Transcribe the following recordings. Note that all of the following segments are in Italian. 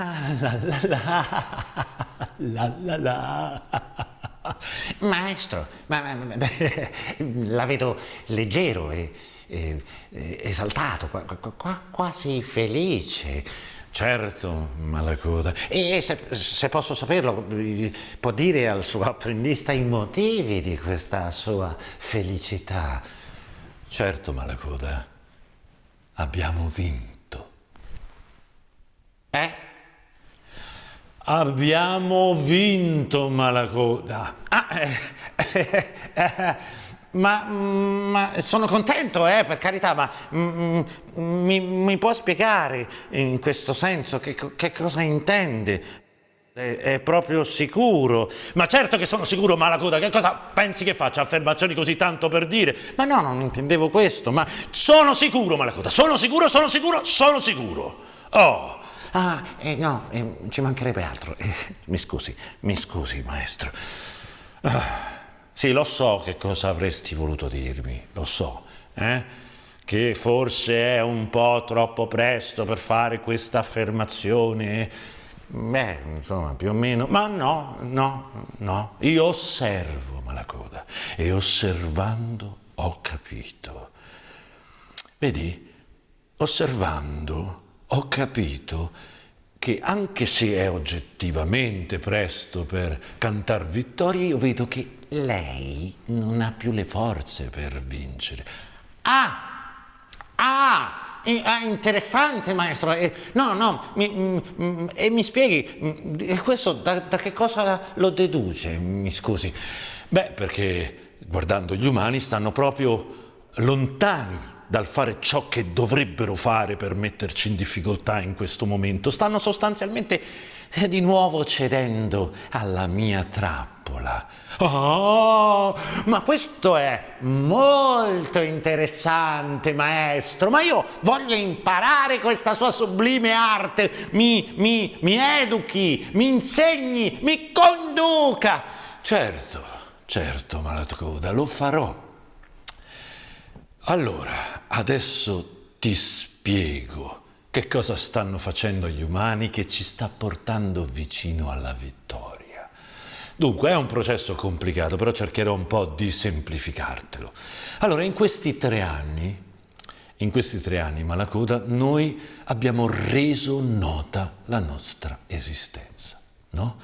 la la la, la la la. Maestro, ma, ma- ma- la vedo leggero e, e- e esaltato, qua- qua- qua- quasi felice. Certo, Malacoda. E se, se posso saperlo, può dire al suo apprendista i motivi di questa sua felicità. Certo, Malacoda. Abbiamo vinto. Eh? Abbiamo vinto, Malacoda. Ah, eh, eh, eh, ma, ma sono contento, eh, per carità, ma mm, mm, mi, mi può spiegare in questo senso che, che cosa intende? È proprio sicuro? Ma certo che sono sicuro, Malacoda. Che cosa pensi che faccia? Affermazioni così tanto per dire? Ma no, non intendevo questo, ma... Sono sicuro, Malacoda. Sono sicuro, sono sicuro, sono sicuro. Oh, Ah, eh, no, eh, ci mancherebbe altro. Eh, mi scusi, mi scusi, maestro. sì, lo so che cosa avresti voluto dirmi, lo so, eh? Che forse è un po' troppo presto per fare questa affermazione. Beh, insomma, più o meno... Ma no, no, no. Io osservo, Malacoda, e osservando ho capito. Vedi, osservando ho capito che anche se è oggettivamente presto per cantar vittoria, io vedo che lei non ha più le forze per vincere. Ah! Ah! eh, ah, interessante, maestro. Eh, no, no, mi, mm, mm, e mi spieghi, mm, questo da, da che cosa lo deduce? Mi scusi. Beh, perché guardando gli umani stanno proprio lontani dal fare ciò che dovrebbero fare per metterci in difficoltà in questo momento. Stanno sostanzialmente eh, di nuovo cedendo alla mia trappola. Oh, ma questo è molto interessante, maestro. Ma io voglio imparare questa sua sublime arte. Mi, mi, mi educhi, mi insegni, mi conduca. Certo, certo, Malacoda, lo farò. Allora, adesso ti spiego che cosa stanno facendo gli umani che ci sta portando vicino alla vittoria. Dunque, è un processo complicato, però cercherò un po' di semplificartelo. Allora, in questi tre anni, in questi tre anni, Malacoda, noi abbiamo reso nota la nostra esistenza, no?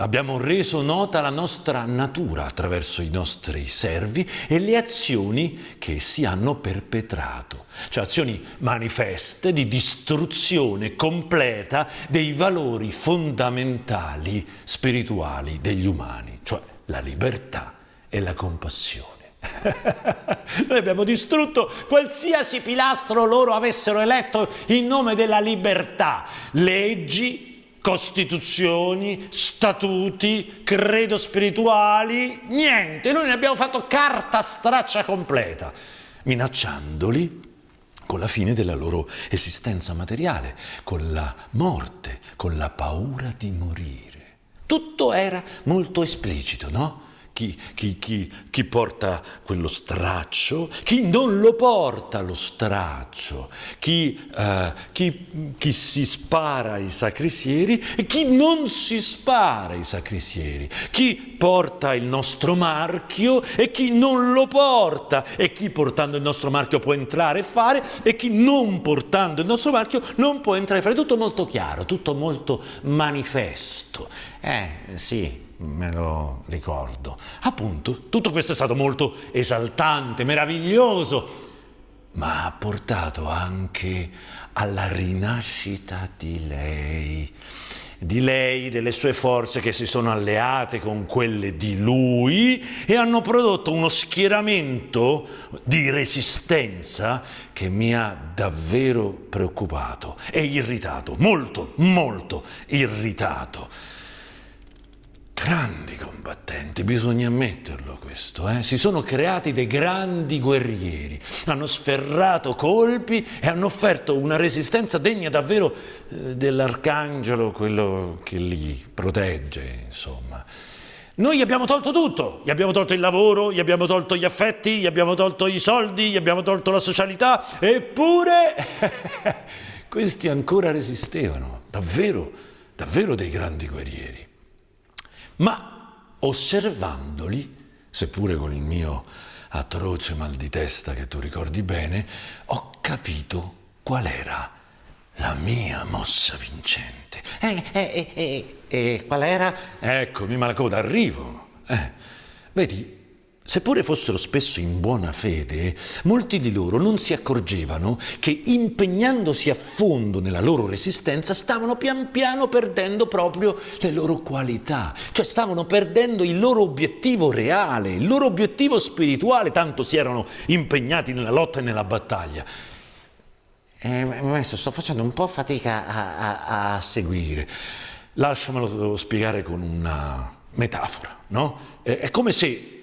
Abbiamo reso nota la nostra natura attraverso i nostri servi e le azioni che essi hanno perpetrato, cioè azioni manifeste di distruzione completa dei valori fondamentali spirituali degli umani, cioè la libertà e la compassione. Noi abbiamo distrutto qualsiasi pilastro loro avessero eletto in nome della libertà, leggi, costituzioni, statuti, credo spirituali, niente, noi ne abbiamo fatto carta straccia completa, minacciandoli con la fine della loro esistenza materiale, con la morte, con la paura di morire. Tutto era molto esplicito, no? Chi, chi, chi, chi, porta quello straccio, chi non lo porta lo straccio, chi, chi, si spara i sacrisieri e chi non si spara i sacrisieri, chi porta il nostro marchio e chi non lo porta e chi portando il nostro marchio può entrare e fare e chi non portando il nostro marchio non può entrare e fare. Tutto molto chiaro, tutto molto manifesto. Eh, sì, me lo ricordo. Appunto, tutto questo è stato molto esaltante, meraviglioso, ma ha portato anche alla rinascita di lei, di lei, delle sue forze che si sono alleate con quelle di lui e hanno prodotto uno schieramento di resistenza che mi ha davvero preoccupato e irritato, molto, molto irritato. Grandi combattenti, bisogna ammetterlo questo, eh? si sono creati dei grandi guerrieri, hanno sferrato colpi e hanno offerto una resistenza degna davvero eh, dell'arcangelo, quello che li protegge, insomma. Noi gli abbiamo tolto tutto, gli abbiamo tolto il lavoro, gli abbiamo tolto gli affetti, gli abbiamo tolto i soldi, gli abbiamo tolto la socialità, eppure questi ancora resistevano, davvero, davvero dei grandi guerrieri. Ma osservandoli, seppure con il mio atroce mal di testa che tu ricordi bene, ho capito qual era la mia mossa vincente. E eh, eh, eh, qual era? Eccomi, Malacoda, arrivo. Eh, vedi, Seppure fossero spesso in buona fede, molti di loro non si accorgevano che impegnandosi a fondo nella loro resistenza stavano pian piano perdendo proprio le loro qualità, cioè stavano perdendo il loro obiettivo reale, il loro obiettivo spirituale, tanto si erano impegnati nella lotta e nella battaglia. Eh, maestro, sto facendo un po' fatica a, a, a seguire. Lasciamelo spiegare con una metafora, no? È come se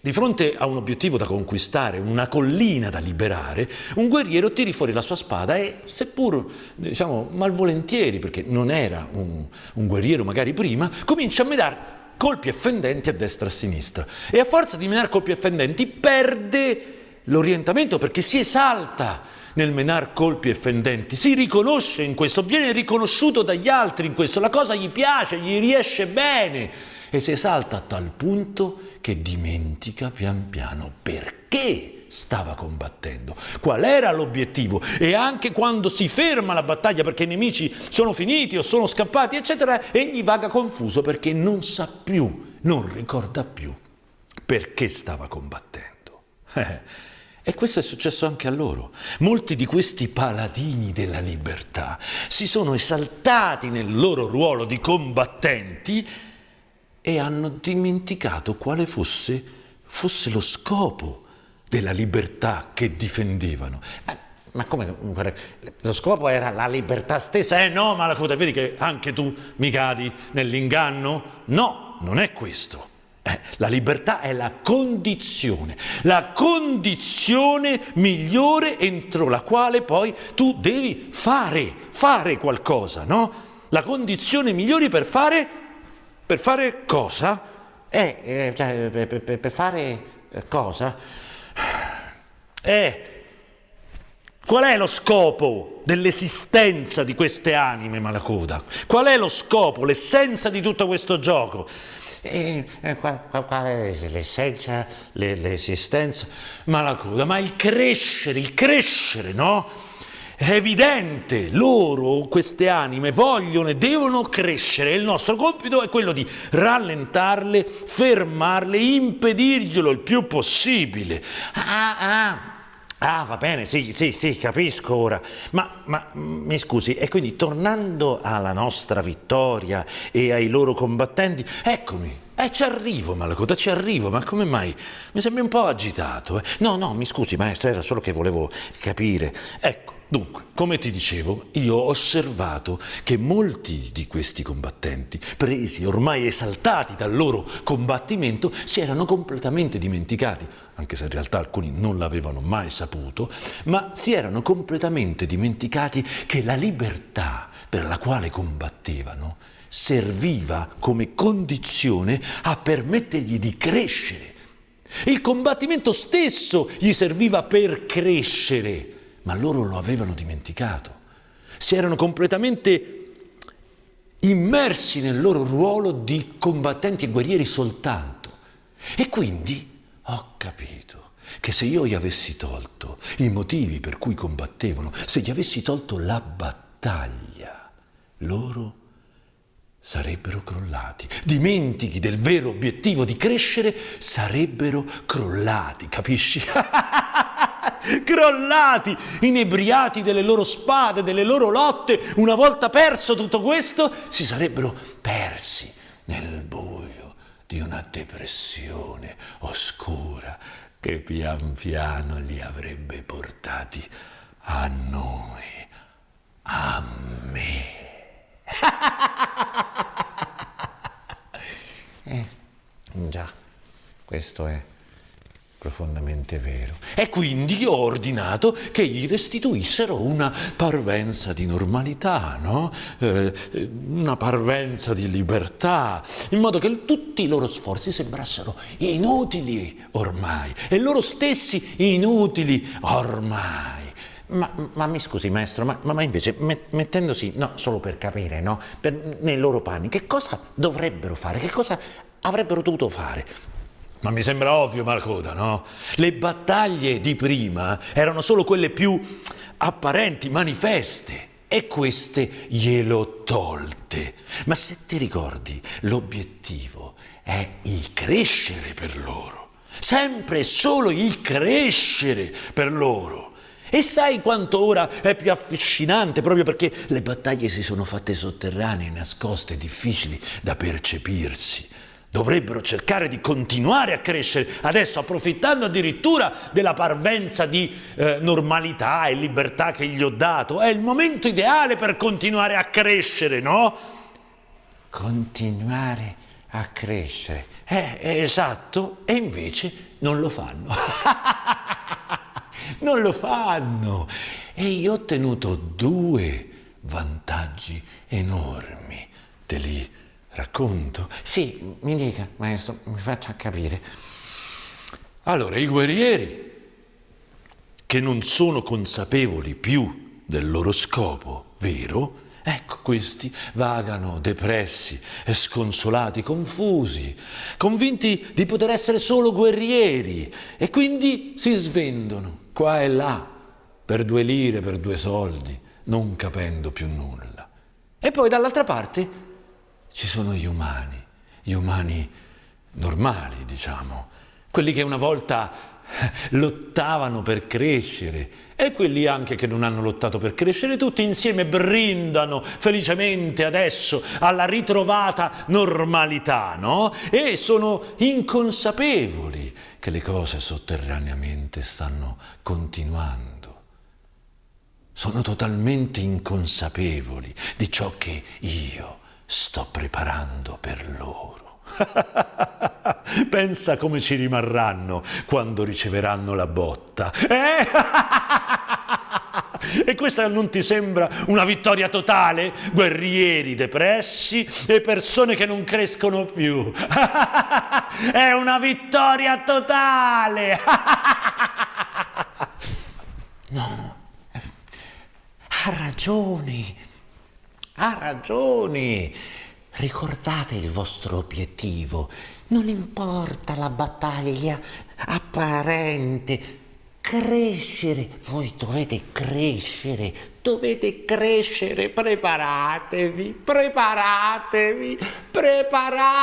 di fronte a un obiettivo da conquistare, una collina da liberare, un guerriero tiri fuori la sua spada e, seppur diciamo malvolentieri, perché non era un, un guerriero magari prima, comincia a menare colpi effendenti a destra e a sinistra. E a forza di menare colpi effendenti perde l'orientamento perché si esalta nel menar colpi effendenti, si riconosce in questo, viene riconosciuto dagli altri in questo, la cosa gli piace, gli riesce bene e si esalta a tal punto che dimentica pian piano perché stava combattendo, qual era l'obiettivo e anche quando si ferma la battaglia perché i nemici sono finiti o sono scappati, eccetera, egli vaga confuso perché non sa più, non ricorda più perché stava combattendo. E questo è successo anche a loro. Molti di questi paladini della libertà si sono esaltati nel loro ruolo di combattenti e hanno dimenticato quale fosse, fosse lo scopo della libertà che difendevano. Ma, ma come? Lo scopo era la libertà stessa? Eh no, Malacoda, vedi che anche tu mi cadi nell'inganno? No, non è questo. Eh, la libertà è la condizione, la condizione migliore entro la quale poi tu devi fare, fare qualcosa, no? La condizione migliore per fare per fare cosa? Eh, eh cioè, per, fare cosa? Eh, qual è lo scopo dell'esistenza di queste anime, Malacoda? Qual è lo scopo, l'essenza di tutto questo gioco? Eh, eh, qual, qual, qual, è l'essenza, l'esistenza? Malacoda, ma il crescere, il crescere, no? È evidente, loro, queste anime, vogliono e devono crescere. Il nostro compito è quello di rallentarle, fermarle, impedirglielo il più possibile. Ah, ah. Ah, va bene, sì, sì, sì, capisco ora. Ma, ma, mi scusi, e quindi tornando alla nostra vittoria e ai loro combattenti, eccomi, eh, ci arrivo, Malacoda, ci arrivo, ma come mai? Mi sembri un po' agitato. Eh? No, no, mi scusi, maestro, era solo che volevo capire. Ecco, Dunque, come ti dicevo, io ho osservato che molti di questi combattenti, presi ormai esaltati dal loro combattimento, si erano completamente dimenticati, anche se in realtà alcuni non l'avevano mai saputo, ma si erano completamente dimenticati che la libertà per la quale combattevano serviva come condizione a permettergli di crescere. Il combattimento stesso gli serviva per crescere ma loro lo avevano dimenticato. Si erano completamente immersi nel loro ruolo di combattenti e guerrieri soltanto. E quindi ho capito che se io gli avessi tolto i motivi per cui combattevano, se gli avessi tolto la battaglia, loro sarebbero crollati. Dimentichi del vero obiettivo di crescere, sarebbero crollati, capisci? crollati, inebriati delle loro spade, delle loro lotte, una volta perso tutto questo, si sarebbero persi nel buio di una depressione oscura che pian piano li avrebbe portati a noi, a me. eh, già, questo è profondamente vero. E quindi ho ordinato che gli restituissero una parvenza di normalità, no? eh, una parvenza di libertà, in modo che tutti i loro sforzi sembrassero inutili ormai, e loro stessi inutili ormai. Ma, ma, mi scusi maestro, ma, ma invece mettendosi, no, solo per capire, no, per, nei loro panni, che cosa dovrebbero fare, che cosa avrebbero dovuto fare? Ma mi sembra ovvio, Marcoda, no? Le battaglie di prima erano solo quelle più apparenti, manifeste, e queste glielo tolte. Ma se ti ricordi, l'obiettivo è il crescere per loro, sempre e solo il crescere per loro. E sai quanto ora è più affascinante proprio perché le battaglie si sono fatte sotterranee, nascoste, difficili da percepirsi. Dovrebbero cercare di continuare a crescere, adesso approfittando addirittura della parvenza di eh, normalità e libertà che gli ho dato. È il momento ideale per continuare a crescere, no? Continuare a crescere. Eh, esatto, e invece non lo fanno. non lo fanno. E io ho ottenuto due vantaggi enormi. Te li racconto? Sì, mi dica, maestro, mi faccia capire. Allora, i guerrieri che non sono consapevoli più del loro scopo vero, ecco questi vagano depressi e sconsolati, confusi, convinti di poter essere solo guerrieri e quindi si svendono qua e là, per due lire, per due soldi, non capendo più nulla. E poi dall'altra parte ci sono gli umani, gli umani normali, diciamo, quelli che una volta lottavano per crescere e quelli anche che non hanno lottato per crescere, tutti insieme brindano felicemente adesso alla ritrovata normalità, no? E sono inconsapevoli che le cose sotterraneamente stanno continuando. Sono totalmente inconsapevoli di ciò che io sto preparando per loro. Pensa come ci rimarranno quando riceveranno la botta. Eh? E questa non ti sembra una vittoria totale? Guerrieri depressi e persone che non crescono più. È una vittoria totale! No, ha ragione, ha ragione. Ricordate il vostro obiettivo, non importa la battaglia apparente, crescere, voi dovete crescere, dovete crescere, preparatevi, preparatevi, preparatevi.